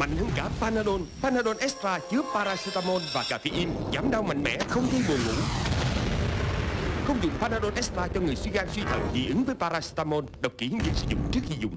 Mạnh hơn cả Panadol. Panadol Extra chứa paracetamol và caffeine Giảm đau mạnh mẽ, không gây buồn ngủ. Không dùng Panadol Extra cho người suy gan suy thận dị ứng với paracetamol Đọc kỹ hướng dẫn sử dụng trước khi dùng.